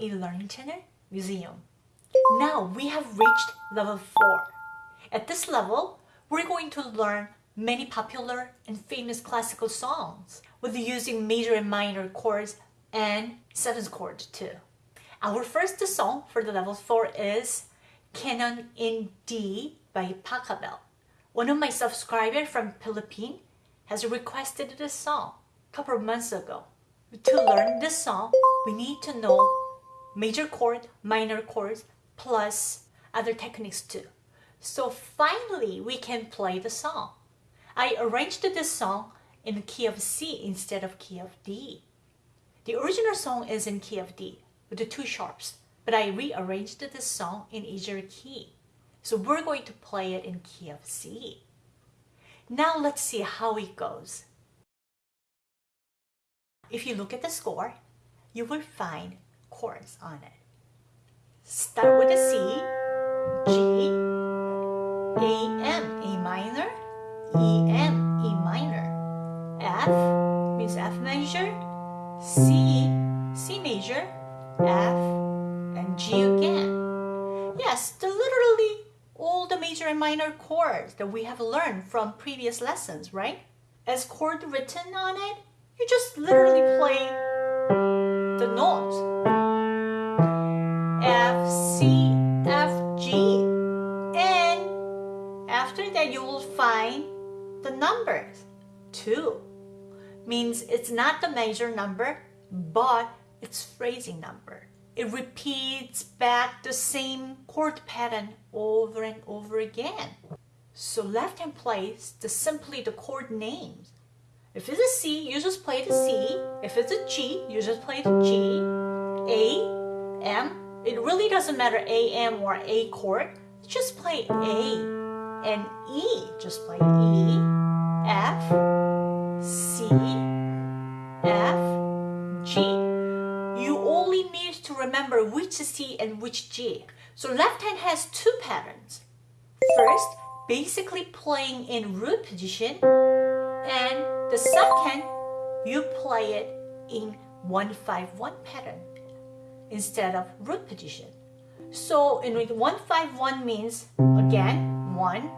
from e-learning channel Museum. Now we have reached level 4. At this level, we're going to learn many popular and famous classical songs with using major and minor chords and seventh chord too. Our first song for the level 4 is Canon in D by Pachelbel. One of my subscribers from Philippines has requested this song a couple of months ago. To learn this song, we need to know major chord, minor chords, plus other techniques too. So finally, we can play the song. I arranged this song in the key of C instead of key of D. The original song is in key of D with the two sharps, but I rearranged this song in easier key. So we're going to play it in key of C. Now let's see how it goes. If you look at the score, you will find chords on it. Start with a C, G, A, M, A minor, E, M, E minor, F means F major, C, C major, F, and G again. Yes, the literally all the major and minor chords that we have learned from previous lessons, right? As chord written on it, you just literally play the notes. 2 means it's not the major number, but it's phrasing number. It repeats back the same chord pattern over and over again. So left hand plays the simply the chord names. If it's a C, you just play the C. If it's a G, you just play the G. A, M, it really doesn't matter A, M or A chord. Just play A. And E, just play E. F, C, F, G. You only need to remember which C and which G. So left hand has two patterns. First, basically playing in root position and the second, you play it in 151 pattern instead of root position. So in 151 means again 1,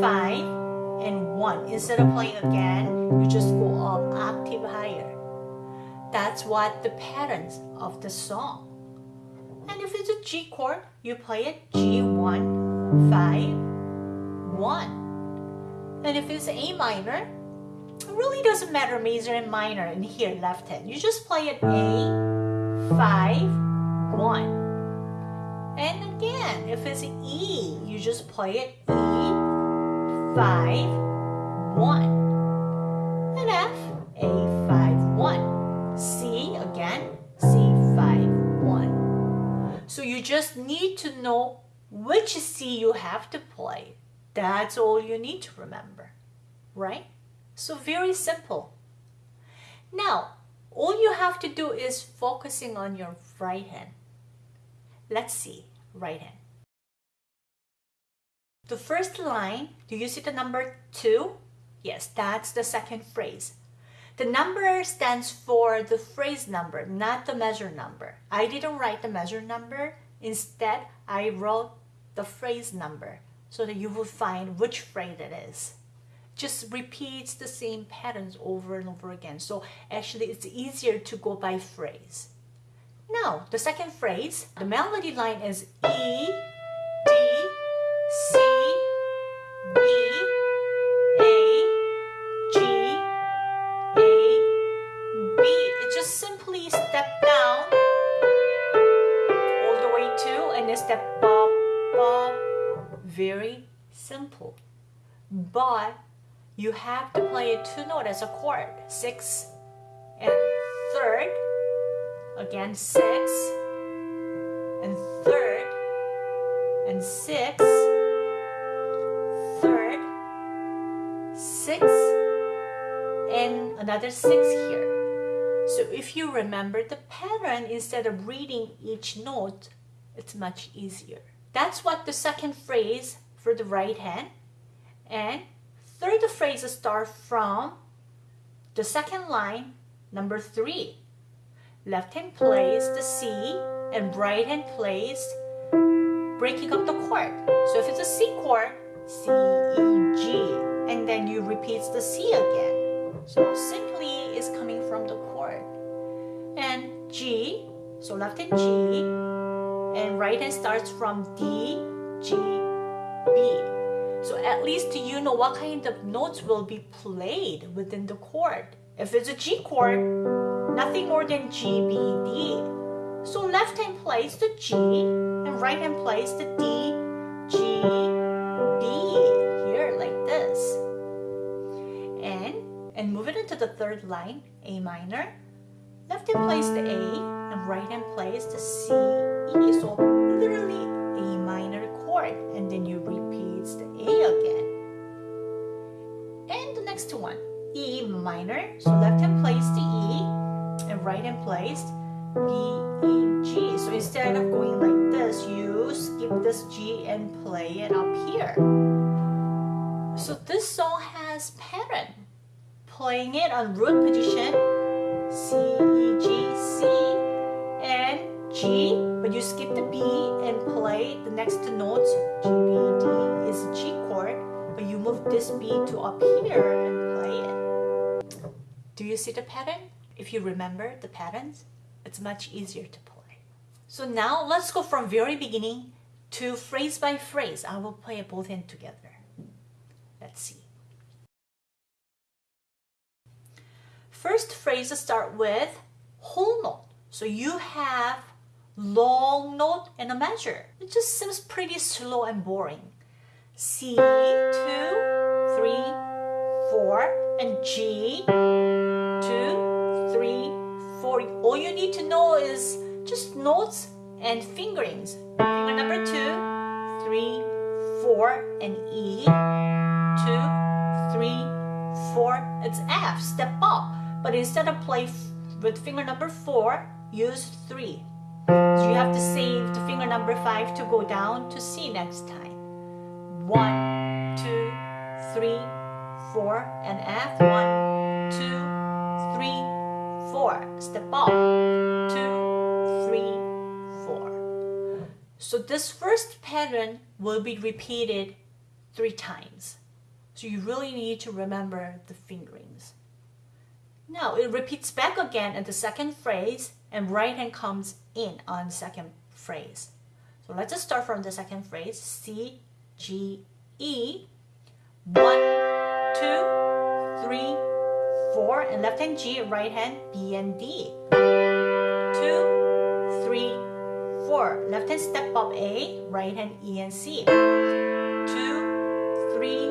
5, and 1. Instead of playing again, you just go up octave higher. That's what the patterns of the song. And if it's a G chord, you play it G1, 5, 1. And if it's A minor, it really doesn't matter major and minor in here left hand. You just play it A, 5, 1. And again, if it's E, you just play it E, 5, 1. And F, A, 5, 1. C, again, C, 5, 1. So you just need to know which C you have to play. That's all you need to remember, right? So very simple. Now, all you have to do is focusing on your right hand. Let's see, right hand. The first line, do you see the number 2? Yes, that's the second phrase. The number stands for the phrase number, not the measure number. I didn't write the measure number. Instead, I wrote the phrase number so that you will find which phrase it is just repeats the same patterns over and over again. So actually it's easier to go by phrase. Now, the second phrase, the melody line is E, step down all the way to and then step up, up. Very simple. But you have to play a two note as a chord. Six and third. Again, six and third and six, third, six, and another six here. So if you remember the pattern, instead of reading each note, it's much easier. That's what the second phrase for the right hand and third phrase starts from the second line, number three. Left hand plays the C, and right hand plays breaking up the chord. So if it's a C chord, C, E, G, and then you repeat the C again. So simply is coming from the G, so left hand G, and right hand starts from D, G, B. So at least you know what kind of notes will be played within the chord. If it's a G chord, nothing more than G, B, D. So left hand plays the G and right hand plays the D, G, B here like this. And and move it into the third line, A minor. Left hand plays the A and right hand plays the C, E. So literally A minor chord and then you repeat the A again. And the next one, E minor. So left hand plays the E and right hand plays B, E, G. So instead of going like this, you skip this G and play it up here. So this song has pattern. Playing it on root position, C, E, G, C, and G, but you skip the B and play the next two notes, G, B, D is a G chord, but you move this B to up here and play it. Do you see the pattern? If you remember the patterns, it's much easier to play. So now let's go from very beginning to phrase by phrase. I will play both ends together. Let's see. First phrase start with whole note. So you have long note and a measure. It just seems pretty slow and boring. C, two, three, four, and G, two, three, four. All you need to know is just notes and fingerings. Finger number two, three, four, and E, two, three, four. It's F, step up. But instead of play with finger number four, use three. So you have to save the finger number five to go down to C next time. One, two, three, four, and F. One, two, three, four. Step up. Two, three, four. So this first pattern will be repeated three times. So you really need to remember the fingerings. Now it repeats back again in the second phrase and right hand comes in on second phrase. So let's just start from the second phrase. C, G, E. One, two, three, four, and left hand G, right hand B and D. Two, three, four. Left hand step up A, right hand E and C. Two, three,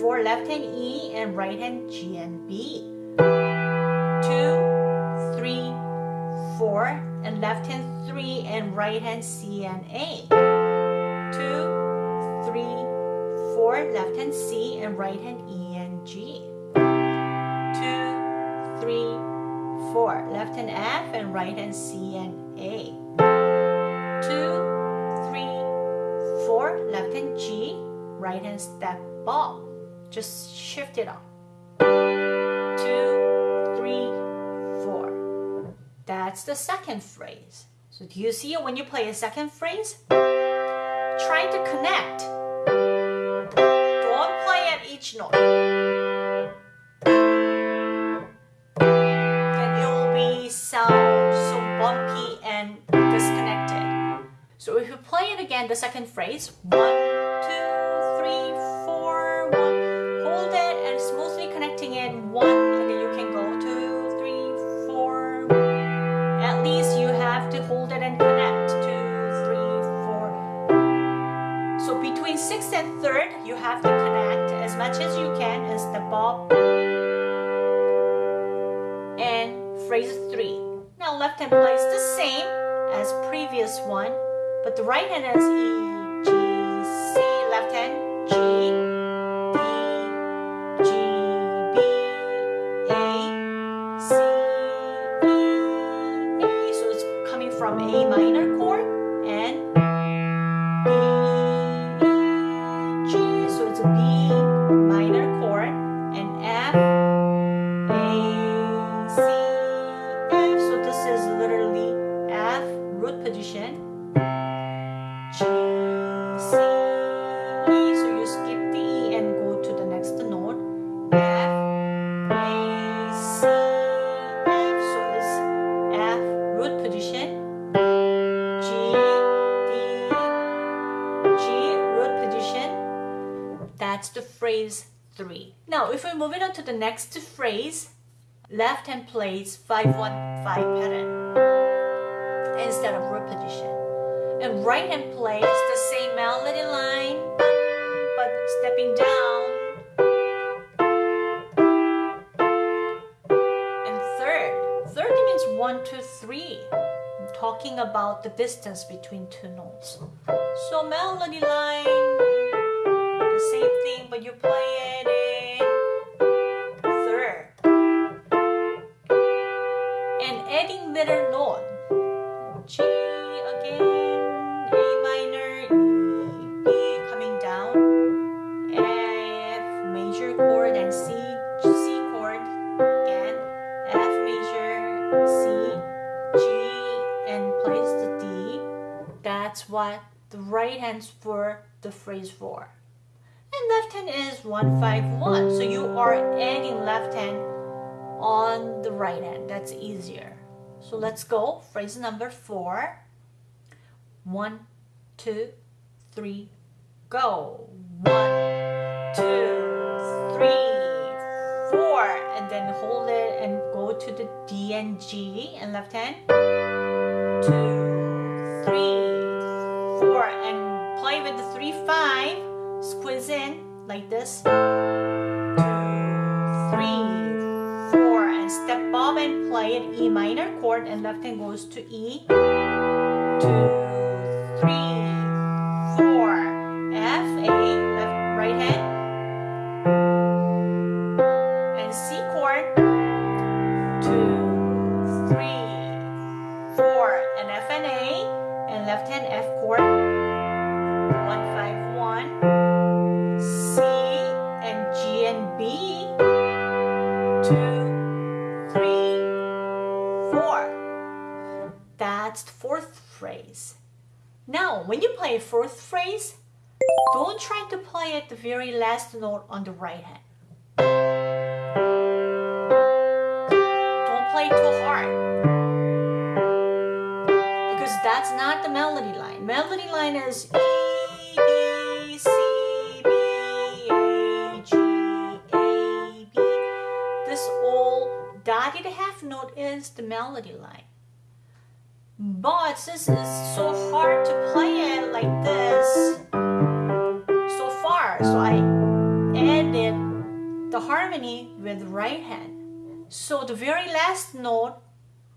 four. Left hand E and right hand G and B left hand three and right hand C and A. Two, three, four, left hand C and right hand E and G. Two, three, four, left hand F and right hand C and A. Two, three, four, left hand G, right hand step ball. Just shift it up. That's the second phrase. So do you see it when you play a second phrase? Try to connect. Don't play at each note. Then it will be sound so bumpy and disconnected. So if you play it again, the second phrase, one, two, three, four, one, hold it and smoothly connecting it, one, and third, you have to connect as much as you can as the ball. and phrase three. Now left hand plays the same as previous one, but the right hand is E, G, C, left hand, G, D, G, B, A, C, E, A. So it's coming from A minor. Phrase three. Now, if we move it on to the next phrase, left hand plays 5-1-5 pattern instead of repetition. And right hand plays the same melody line, but stepping down. And third, third means one, two, three, talking about the distance between two notes. So melody line, same thing, but you play it 151. So you are adding left hand on the right hand. That's easier. So let's go. Phrase number four. One, two, three, go. One, two, three, four. And then hold it and go to the D and G and left hand. Two, three, four. And play with the three, five. Squeeze in like this. Two, three, four. And step up and play an E minor chord and left hand goes to E. Two, That's the fourth phrase. Now, when you play fourth phrase, don't try to play at the very last note on the right hand. Don't play too hard. Because that's not the melody line. Melody line is E, B, C, B, A, G, A, B. This all dotted half note is the melody line. But since it's so hard to play it like this so far, so I added the harmony with right hand. So the very last note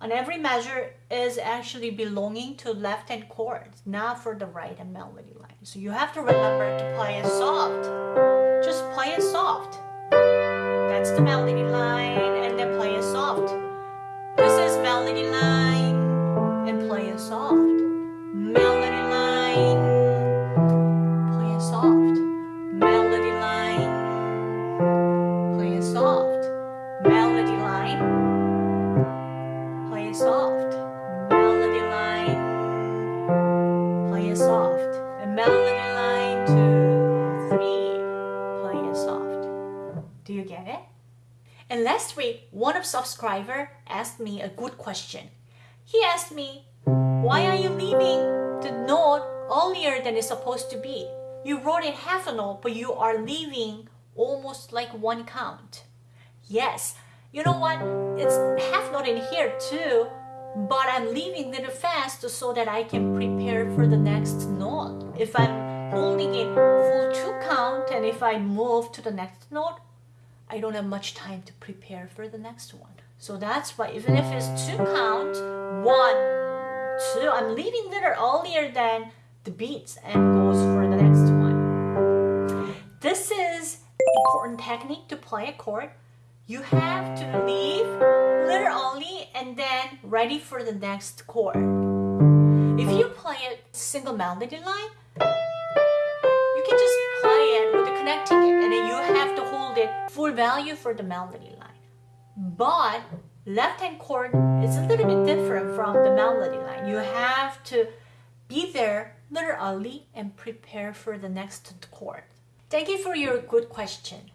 on every measure is actually belonging to left hand chords, not for the right hand melody line. So you have to remember to play it soft. Just play it soft. That's the melody line, and then play it soft. This is melody line, and play it soft. Melody line, play it soft. Melody line, play it soft. Melody line, play it soft. Melody line, play it soft. Melody line two, three, play it soft. Do you get it? And last week, one of subscriber asked me a good question. He asked me, why are you leaving the note earlier than it's supposed to be? You wrote it half a note, but you are leaving almost like one count. Yes, you know what? It's half note in here too, but I'm leaving little fast so that I can prepare for the next note. If I'm holding it full two count and if I move to the next note, I don't have much time to prepare for the next one. So that's why even if it's two count, one, two, I'm leaving little earlier than the beats and goes for the next one. This is important technique to play a chord. You have to leave little early and then ready for the next chord. If you play a single melody line, you can just play it with the connecting it and then you have to hold it full value for the melody. But left hand chord is a little bit different from the melody line. You have to be there early and prepare for the next chord. Thank you for your good question.